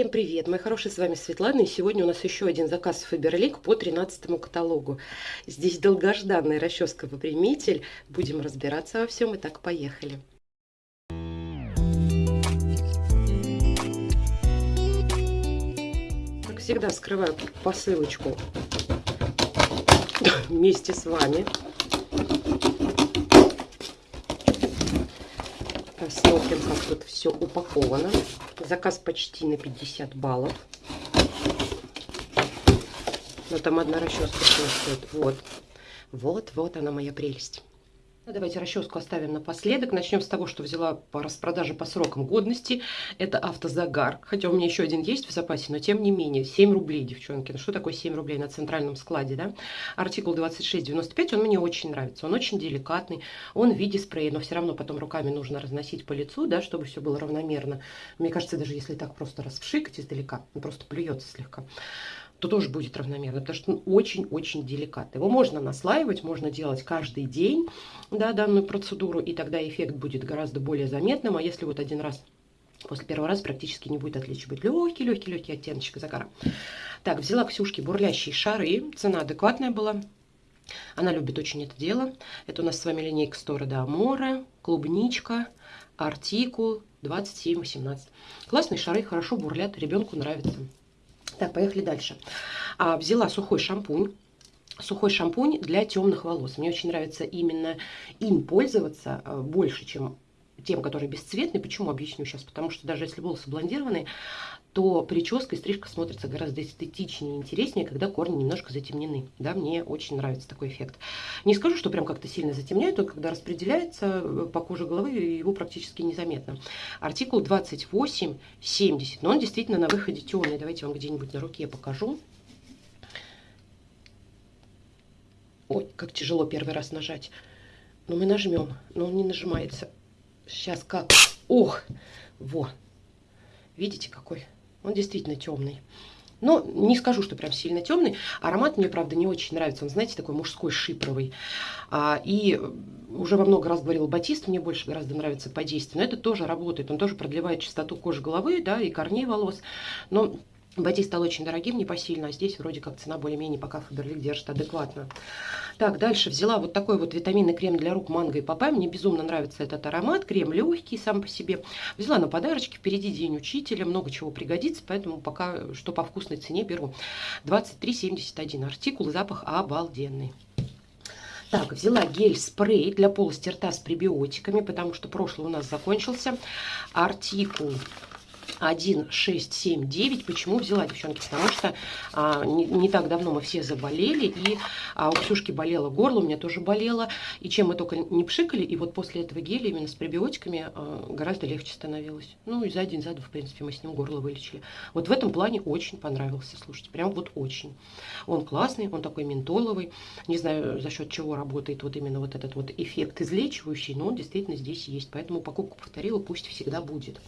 Всем привет, мои хорошие, с вами Светлана, и сегодня у нас еще один заказ Фаберлик по 13 каталогу. Здесь долгожданная расческа-выпрямитель, будем разбираться во всем, и так поехали. Как всегда, скрываю посылочку вместе с вами. Посмотрим, как тут все упаковано. Заказ почти на 50 баллов. Но там одна расческа стоит. Вот. Вот, вот она моя прелесть. Ну, давайте расческу оставим напоследок. Начнем с того, что взяла по распродаже по срокам годности. Это автозагар. Хотя у меня еще один есть в запасе, но тем не менее. 7 рублей, девчонки. Ну что такое 7 рублей на центральном складе, да? Артикул 2695, он мне очень нравится. Он очень деликатный. Он в виде спрея, но все равно потом руками нужно разносить по лицу, да, чтобы все было равномерно. Мне кажется, даже если так просто расвшикать издалека, он просто плюется слегка то тоже будет равномерно, потому что он очень-очень деликатный. Его можно наслаивать, можно делать каждый день да, данную процедуру, и тогда эффект будет гораздо более заметным. А если вот один раз После первого раза практически не будет отличия. Будет легкий, легкий, легкий оттеночек загара. Так, взяла Ксюшки бурлящие шары. Цена адекватная была. Она любит очень это дело. Это у нас с вами линейка Стора de Amore, клубничка, артикул 27-18. Классные шары, хорошо бурлят, ребенку нравится. Так, поехали дальше. А, взяла сухой шампунь. Сухой шампунь для темных волос. Мне очень нравится именно им пользоваться а, больше, чем тем, который бесцветный. Почему? Объясню сейчас. Потому что даже если волосы блондированные, то прическа и стрижка смотрится гораздо эстетичнее и интереснее, когда корни немножко затемнены. Да, мне очень нравится такой эффект. Не скажу, что прям как-то сильно затемняет, но когда распределяется э, по коже головы, его практически незаметно. Артикул 2870, но он действительно на выходе темный. Давайте вам где-нибудь на руке покажу. Ой, как тяжело первый раз нажать. Но мы нажмем, но он не нажимается. Сейчас как? Ох, во. Видите, какой? Он действительно темный. Но не скажу, что прям сильно темный. Аромат мне, правда, не очень нравится. Он, знаете, такой мужской, шипровый. А, и уже во много раз говорила, батист мне больше гораздо нравится по действию. Но это тоже работает. Он тоже продлевает чистоту кожи головы, да, и корней волос. Но Батист стал очень дорогим, непосильно, а здесь вроде как цена более-менее пока Фаберлик держит адекватно. Так, дальше взяла вот такой вот витаминный крем для рук манго и папайя. Мне безумно нравится этот аромат. Крем легкий сам по себе. Взяла на подарочки. Впереди день учителя. Много чего пригодится, поэтому пока что по вкусной цене беру. 23,71 артикул. Запах обалденный. Так, взяла гель-спрей для полости рта с пребиотиками, потому что прошлый у нас закончился. Артикул 1679. Почему взяла, девчонки? Потому что а, не, не так давно мы все заболели, и а, у Ксюшки болело горло, у меня тоже болело. И чем мы только не пшикали, и вот после этого геля именно с пребиотиками а, гораздо легче становилось. Ну и за один, за два, в принципе, мы с ним горло вылечили. Вот в этом плане очень понравился, слушайте, прям вот очень. Он классный, он такой ментоловый. Не знаю, за счет чего работает вот именно вот этот вот эффект излечивающий, но он действительно здесь есть. Поэтому покупку повторила, пусть всегда будет.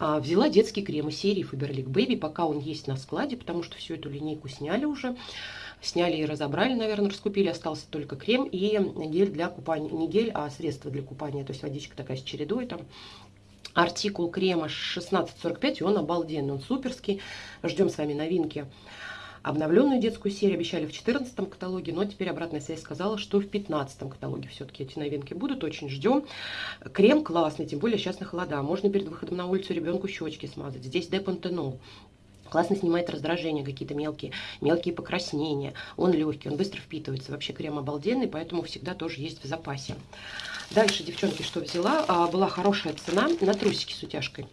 А, взяла детский крем из серии Faberlic Baby, пока он есть на складе, потому что всю эту линейку сняли уже. Сняли и разобрали, наверное, раскупили. Остался только крем и гель для купания. Не гель, а средство для купания. То есть водичка такая с чередой там. Артикул крема 1645, и он обалденный, он суперский. Ждем с вами новинки Обновленную детскую серию обещали в 14 каталоге, но теперь обратная связь сказала, что в 15 каталоге все-таки эти новинки будут. Очень ждем. Крем классный, тем более сейчас на холода. Можно перед выходом на улицу ребенку щечки смазать. Здесь депантенол. Классно снимает раздражение, какие-то мелкие, мелкие покраснения. Он легкий, он быстро впитывается. Вообще крем обалденный, поэтому всегда тоже есть в запасе. Дальше, девчонки, что взяла? А, была хорошая цена на трусики с утяжкой.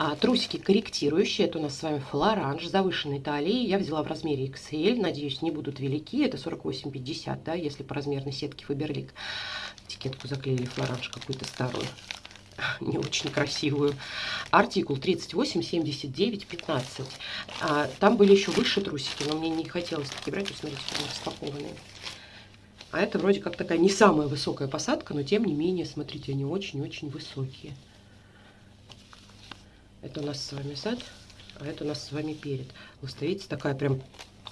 А, трусики корректирующие, это у нас с вами флоранж, завышенной талии. Я взяла в размере XL, надеюсь, не будут велики. Это 48,50, да, если по размерной сетке Фаберлик. Этикетку заклеили флоранж какую-то старую не очень красивую. Артикул 38, 79, 15. А, там были еще выше трусики, но мне не хотелось такие брать. Смотрите, они распакованные. А это вроде как такая не самая высокая посадка, но тем не менее, смотрите, они очень-очень высокие. Это у нас с вами зад, а это у нас с вами перед. Вот видите, такая прям,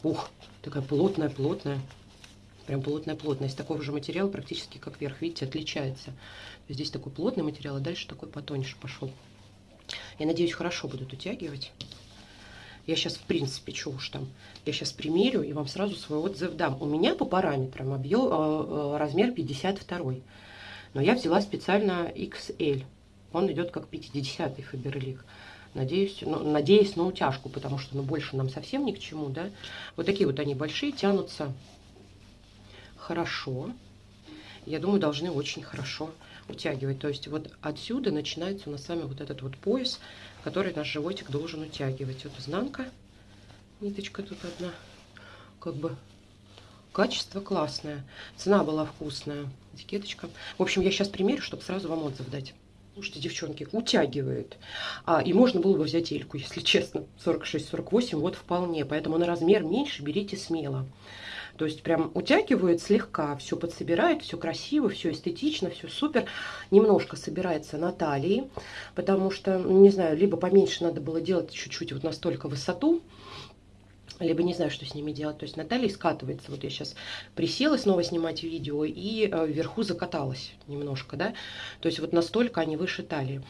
ух, такая плотная-плотная. Прям плотная-плотная. Из такого же материала практически как верх, видите, отличается. Здесь такой плотный материал, а дальше такой потоньше пошел. Я надеюсь, хорошо будут утягивать. Я сейчас, в принципе, что уж там, я сейчас примерю и вам сразу свой отзыв дам. У меня по параметрам объем, э, э, размер 52. Но я взяла специально XL. Он идет как 50-й Фаберлик. Надеюсь, ну, надеюсь на утяжку, потому что ну, больше нам совсем ни к чему, да. Вот такие вот они большие, тянутся хорошо. Я думаю, должны очень хорошо утягивать. То есть вот отсюда начинается у нас с вами вот этот вот пояс, который наш животик должен утягивать. Вот изнанка, ниточка тут одна, как бы качество классное, цена была вкусная, этикеточка. В общем, я сейчас примерю, чтобы сразу вам отзыв дать. Слушайте, девчонки, утягивает. А, и можно было бы взять эльку, если честно. 46-48, вот вполне. Поэтому на размер меньше берите смело. То есть прям утягивает слегка, все подсобирает, все красиво, все эстетично, все супер. Немножко собирается на талии, потому что, не знаю, либо поменьше надо было делать чуть-чуть вот настолько высоту, либо не знаю, что с ними делать. То есть Наталья скатывается. Вот я сейчас присела снова снимать видео и э, вверху закаталась немножко, да. То есть вот настолько они выше талии.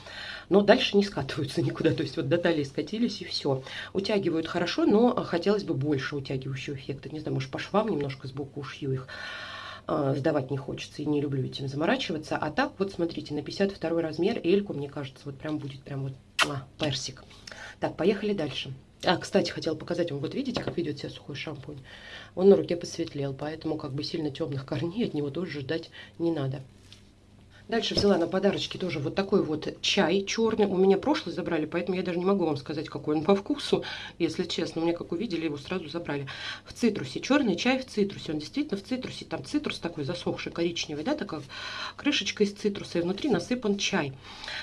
Но дальше не скатываются никуда. То есть вот до талии скатились и все. Утягивают хорошо, но хотелось бы больше утягивающего эффекта. Не знаю, может по швам немножко сбоку ушью их э, сдавать не хочется и не люблю этим заморачиваться. А так вот смотрите, на 52 размер эльку, мне кажется, вот прям будет прям вот а, персик. Так, поехали дальше. А, кстати, хотела показать вам, вот видите, как ведет себя сухой шампунь? Он на руке посветлел, поэтому как бы сильно темных корней от него тоже ждать не надо. Дальше взяла на подарочки тоже вот такой вот чай черный. У меня прошлый забрали, поэтому я даже не могу вам сказать, какой он по вкусу. Если честно, у меня как увидели, его сразу забрали. В цитрусе. Черный чай в цитрусе. Он действительно в цитрусе. Там цитрус такой засохший, коричневый, да, такая крышечка из цитруса. И внутри насыпан чай.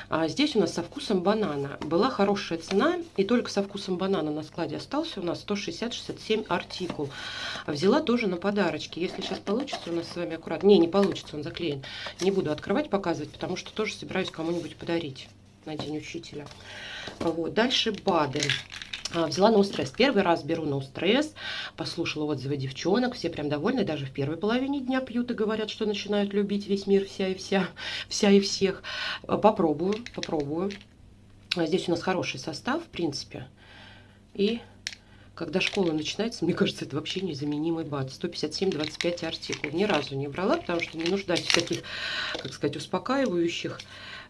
А здесь у нас со вкусом банана. Была хорошая цена. И только со вкусом банана на складе остался у нас 160-67 артикул. Взяла тоже на подарочки. Если сейчас получится у нас с вами аккуратно. Не, не получится, он заклеен. Не буду открывать показывать, потому что тоже собираюсь кому-нибудь подарить на День Учителя. Вот. Дальше БАДы. А, взяла на стресс. Первый раз беру на стресс. Послушала отзывы девчонок. Все прям довольны. Даже в первой половине дня пьют и говорят, что начинают любить весь мир, вся и вся, вся и всех. Попробую, попробую. Здесь у нас хороший состав, в принципе. И когда школа начинается, мне кажется, это вообще незаменимый бат. 157-25 артикул. Ни разу не брала, потому что не нуждаюсь в таких, как сказать, успокаивающих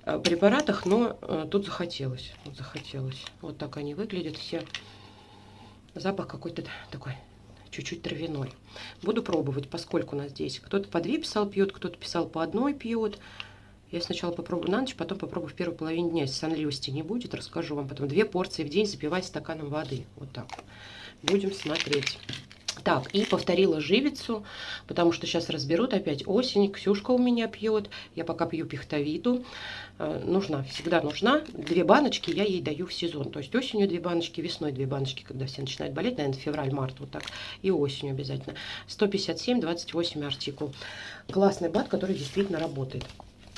э, препаратах, но э, тут захотелось. Вот захотелось. Вот так они выглядят все. Запах какой-то такой чуть-чуть травяной. Буду пробовать, поскольку у нас здесь кто-то по две писал пьет, кто-то писал по одной пьет. Я сначала попробую на ночь, потом попробую в первой половине дня. Если сонливости не будет, расскажу вам потом. Две порции в день запивать стаканом воды. Вот так. Будем смотреть. Так, и повторила живицу, потому что сейчас разберут опять осень. Ксюшка у меня пьет, я пока пью пихтовиду. Э, нужна, всегда нужна. Две баночки я ей даю в сезон. То есть осенью две баночки, весной две баночки, когда все начинают болеть, наверное, февраль-март вот так. И осенью обязательно. 157-28 артикул. Классный бат, который действительно работает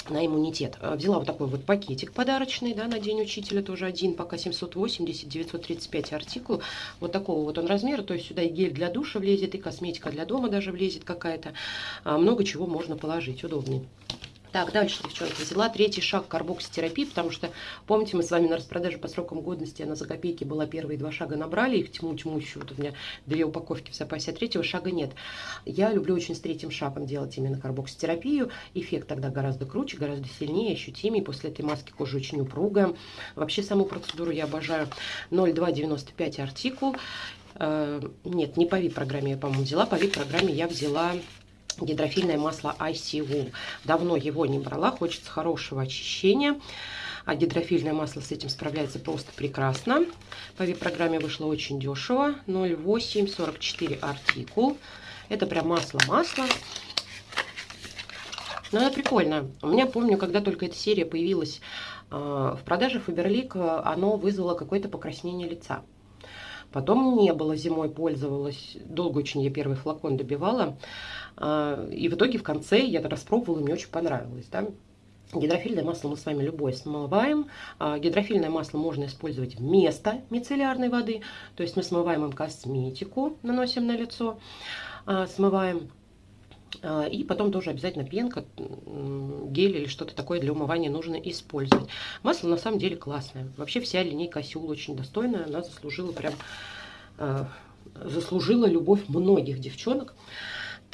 на иммунитет. Э, взяла вот такой вот пакетик подарочный, да, на День Учителя тоже один, пока 780, 935 артикул. Вот такого вот он размера, то есть сюда и гель для душа влезет, и косметика для дома даже влезет какая-то. А, много чего можно положить, удобнее. Так, дальше, девчонки, взяла третий шаг карбокситерапии, потому что, помните, мы с вами на распродаже по срокам годности, она за копейки была, первые два шага набрали, их тьму-тьму еще, вот у меня две упаковки в запасе, а третьего шага нет. Я люблю очень с третьим шагом делать именно карбокситерапию, эффект тогда гораздо круче, гораздо сильнее, ощутимее, после этой маски кожа очень упругая. Вообще саму процедуру я обожаю. 0,295 артикул. Э, нет, не по VIP-программе я, по-моему, взяла, по VIP-программе я взяла гидрофильное масло ICU. Давно его не брала, хочется хорошего очищения. А гидрофильное масло с этим справляется просто прекрасно. По вип-программе вышло очень дешево. 0,844 артикул. Это прям масло-масло. Но это прикольно. У меня, помню, когда только эта серия появилась э, в продаже Фаберлик, оно вызвало какое-то покраснение лица. Потом не было, зимой пользовалась. Долго очень я первый флакон добивала. А, и в итоге в конце я это распробовала, мне очень понравилось. Да? Гидрофильное масло мы с вами любое смываем. А, гидрофильное масло можно использовать вместо мицеллярной воды. То есть мы смываем им косметику, наносим на лицо, а, смываем и потом тоже обязательно пенка, гель или что-то такое для умывания нужно использовать. Масло на самом деле классное. Вообще вся линейка Осюл очень достойная. Она заслужила прям... Заслужила любовь многих девчонок.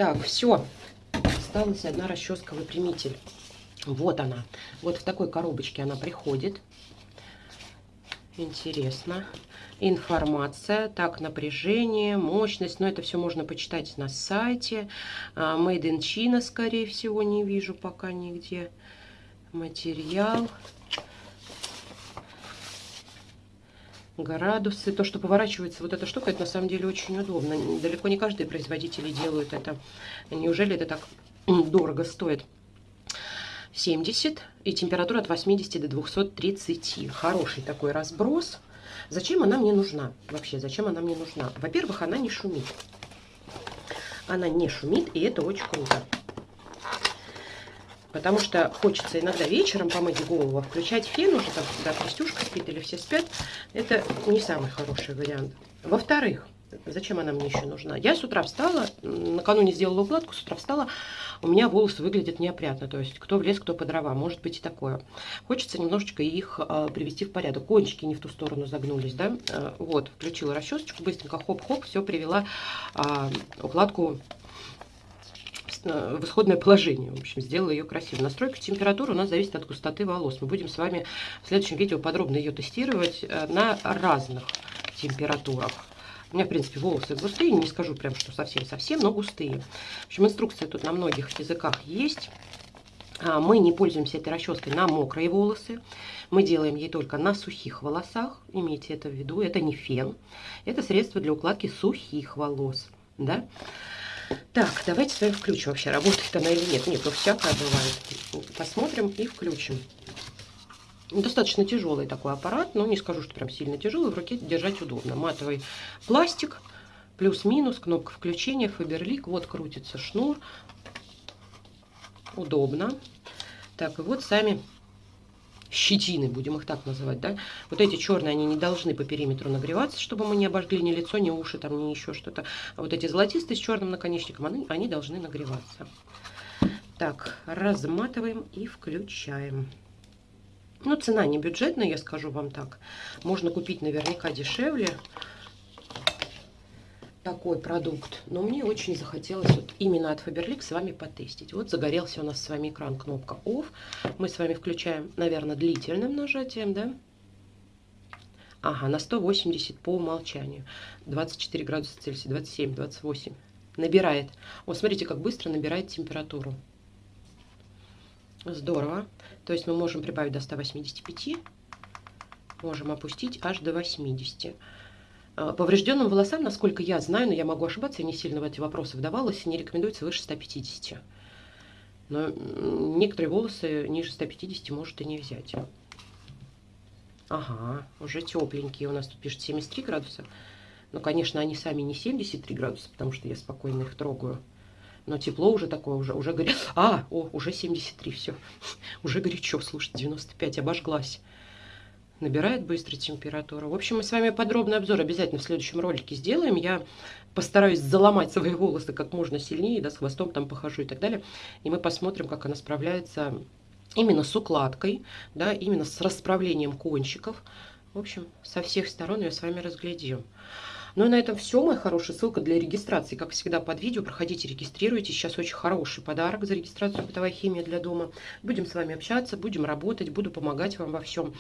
Так, все. Осталась одна расческа выпрямитель. Вот она. Вот в такой коробочке она приходит. Интересно информация. Так, напряжение, мощность. Но это все можно почитать на сайте. А, Made in China, скорее всего, не вижу пока нигде. Материал. Градусы. То, что поворачивается вот эта штука, это на самом деле очень удобно. Далеко не каждый производитель делают это. Неужели это так дорого стоит? 70 и температура от 80 до 230. Хороший такой разброс. Зачем она мне нужна? Вообще, зачем она мне нужна? Во-первых, она не шумит. Она не шумит, и это очень круто. Потому что хочется иногда вечером помыть голову, включать фен уже, там, когда Крестюшка спит или все спят. Это не самый хороший вариант. Во-вторых, Зачем она мне еще нужна? Я с утра встала, накануне сделала укладку, с утра встала, у меня волосы выглядят неопрятно. То есть кто в лес, кто по дрова. Может быть и такое. Хочется немножечко их э, привести в порядок. Кончики не в ту сторону загнулись, да? Э, вот, включила расчесочку, быстренько хоп-хоп, все привела э, укладку в исходное положение. В общем, сделала ее красиво. Настройка температуры у нас зависит от густоты волос. Мы будем с вами в следующем видео подробно ее тестировать на разных температурах. У меня, в принципе, волосы густые, не скажу прям, что совсем-совсем, но густые. В общем, инструкция тут на многих языках есть. А, мы не пользуемся этой расческой на мокрые волосы. Мы делаем ей только на сухих волосах. Имейте это в виду. Это не фен. Это средство для укладки сухих волос. Да? Так, давайте с вами включим. Вообще, работает она или нет. Нет, ну всякое бывает. Посмотрим и включим. Достаточно тяжелый такой аппарат, но не скажу, что прям сильно тяжелый, в руке держать удобно. Матовый пластик, плюс-минус, кнопка включения, фаберлик, вот крутится шнур, удобно. Так, и вот сами щетины, будем их так называть, да. Вот эти черные, они не должны по периметру нагреваться, чтобы мы не обожгли ни лицо, ни уши, там, ни еще что-то. А вот эти золотистые с черным наконечником, они, они должны нагреваться. Так, разматываем и включаем. Ну, цена не бюджетная, я скажу вам так. Можно купить наверняка дешевле такой продукт. Но мне очень захотелось вот именно от Faberlic с вами потестить. Вот загорелся у нас с вами экран, кнопка OFF. Мы с вами включаем, наверное, длительным нажатием, да? Ага, на 180 по умолчанию. 24 градуса Цельсия, 27, 28. Набирает. Вот смотрите, как быстро набирает температуру. Здорово. То есть мы можем прибавить до 185, можем опустить аж до 80. А, поврежденным волосам, насколько я знаю, но я могу ошибаться, я не сильно в эти вопросы вдавалась, не рекомендуется выше 150. Но некоторые волосы ниже 150 может и не взять. Ага, уже тепленькие. У нас тут пишет 73 градуса. Но, конечно, они сами не 73 градуса, потому что я спокойно их трогаю. Но тепло уже такое, уже, уже горит. А, о, уже 73, все. Уже горячо, слушайте, 95, обожглась. Набирает быстро температуру. В общем, мы с вами подробный обзор обязательно в следующем ролике сделаем. Я постараюсь заломать свои волосы как можно сильнее, да, с хвостом там похожу и так далее. И мы посмотрим, как она справляется именно с укладкой, да, именно с расправлением кончиков. В общем, со всех сторон ее с вами разглядим. Ну и на этом все, моя хорошая. Ссылка для регистрации, как всегда, под видео. Проходите, регистрируйтесь. Сейчас очень хороший подарок за регистрацию «Бытовая химия для дома». Будем с вами общаться, будем работать, буду помогать вам во всем.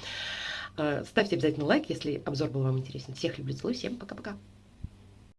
Э, ставьте обязательно лайк, если обзор был вам интересен. Всех люблю, целую, всем пока-пока.